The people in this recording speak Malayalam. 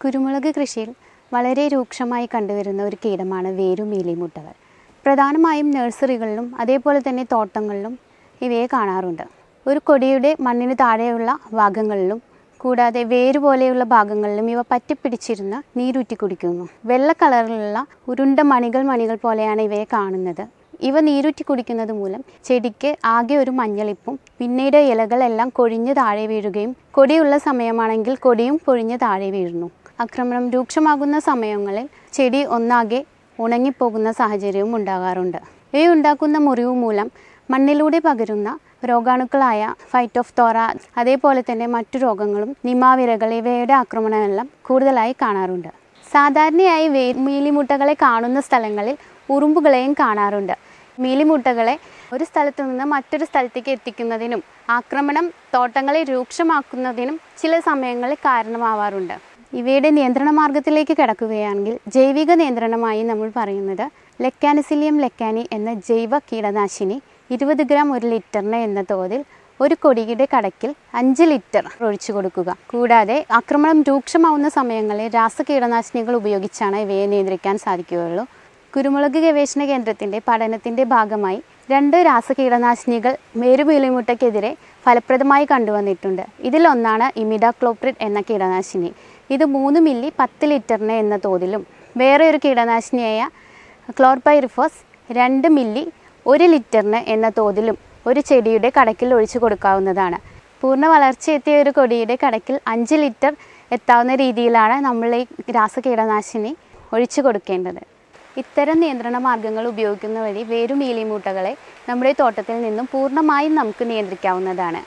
കുരുമുളക് കൃഷിയിൽ വളരെ രൂക്ഷമായി കണ്ടുവരുന്ന ഒരു കീടമാണ് വേരുമീലിമുട്ടകൾ പ്രധാനമായും നഴ്സറികളിലും അതേപോലെ തന്നെ തോട്ടങ്ങളിലും ഇവയെ കാണാറുണ്ട്. ഒരു കൊടിയുടെ മണ്ണിന് താഴെയുള്ള ഭാഗങ്ങളിലും കൂടാതെ വേര് പോലെയുള്ള ഭാഗങ്ങളിലും ഇവ പറ്റിപ്പിടിച്ചിരുന്ന് നീരൂറ്റി കുടിക്കുന്നു. വെള്ള കളറിലുള്ള ഉരുണ്ട മണികൾ മണികൾ പോലെയാണ് ഇവയെ കാണുന്നത്. ഇവ നീരൂറ്റി കുടിക്കുന്നത് മൂലം ചെടിക്ക് ആകെ ഒരു മഞ്ഞളിപ്പും പിന്നീട് ഇലകളെല്ലാം കൊഴിഞ്ഞ് താഴെ വീഴുകയും കൊടിയുള്ള സമയമാണെങ്കിൽ കൊടിയും പൊഴിഞ്ഞ് താഴെ വീഴുന്നു. ആക്രമണം രൂക്ഷമാകുന്ന സമയങ്ങളിൽ ചെടി ഒന്നാകെ ഉണങ്ങിപ്പോകുന്ന സാഹചര്യവും ഉണ്ടാകാറുണ്ട്. ഇവയുണ്ടാക്കുന്ന മുറിവ് മൂലം മണ്ണിലൂടെ പകരുന്ന രോഗാണുക്കളായ ഫൈറ്റോഫ്തോറ അതേപോലെ തന്നെ മറ്റു രോഗങ്ങളും നിമാവിരകൾ ഇവയുടെ ആക്രമണമെല്ലാം കൂടുതലായി കാണാറുണ്ട്. സാധാരണയായി വേ മീലിമുട്ടകളെ കാണുന്ന സ്ഥലങ്ങളിൽ ഉറുമ്പുകളെയും കാണാറുണ്ട്. മീലിമുട്ടകളെ ഒരു സ്ഥലത്തു നിന്ന് മറ്റൊരു സ്ഥലത്തേക്ക് എത്തിക്കുന്നതിനും ആക്രമണം തോട്ടങ്ങളെ രൂക്ഷമാക്കുന്നതിനും ചില സമയങ്ങളിൽ കാരണമാവാറുണ്ട്. ഇവയുടെ നിയന്ത്രണ മാർഗത്തിലേക്ക് കിടക്കുകയാണെങ്കിൽ ജൈവിക നിയന്ത്രണമായി നമ്മൾ പറയുന്നത് ലെക്കാനസിലിയം ലെക്കാനി എന്ന ജൈവ കീടനാശിനി ഇരുപത് ഗ്രാം ഒരു ലിറ്ററിന് എന്ന തോതിൽ ഒരു കൊടിയുടെ കടക്കിൽ അഞ്ച് ലിറ്റർ ഒഴിച്ചു കൊടുക്കുക. കൂടാതെ ആക്രമണം രൂക്ഷമാവുന്ന സമയങ്ങളിൽ രാസകീടനാശിനികൾ ഉപയോഗിച്ചാണ് ഇവയെ നിയന്ത്രിക്കാൻ സാധിക്കുകയുള്ളൂ. കുരുമുളക് ഗവേഷണ കേന്ദ്രത്തിന്റെ പഠനത്തിന്റെ ഭാഗമായി രണ്ട് രാസകീടനാശിനികൾ മേരുപീലിമുട്ടയ്ക്കെതിരെ ഫലപ്രദമായി കണ്ടുവന്നിട്ടുണ്ട്. ഇതിലൊന്നാണ് ഇമിഡാക്ലോപ്രിഡ് എന്ന കീടനാശിനി. ഇത് മൂന്ന് മില്ലി പത്ത് ലിറ്ററിന് എന്ന തോതിലും വേറെ ഒരു കീടനാശിനിയായ ക്ലോർപൈറിഫോസ് രണ്ട് മില്ലി ഒരു ലിറ്ററിന് എന്ന തോതിലും ഒരു ചെടിയുടെ കടക്കിൽ ഒഴിച്ചു കൊടുക്കാവുന്നതാണ്. പൂർണ വളർച്ചയെത്തിയ ഒരു കൊടിയുടെ കടക്കിൽ അഞ്ച് ലിറ്റർ എത്താവുന്ന രീതിയിലാണ് നമ്മൾ ഈ രാസകീടനാശിനി ഒഴിച്ചു കൊടുക്കേണ്ടത്. ഇത്തരം നിയന്ത്രണ മാർഗങ്ങൾ ഉപയോഗിക്കുന്ന വഴി വേരുമീലിമൂട്ടകളെ നമ്മുടെ തോട്ടത്തിൽ നിന്നും പൂർണമായും നമുക്ക് നിയന്ത്രിക്കാവുന്നതാണ്.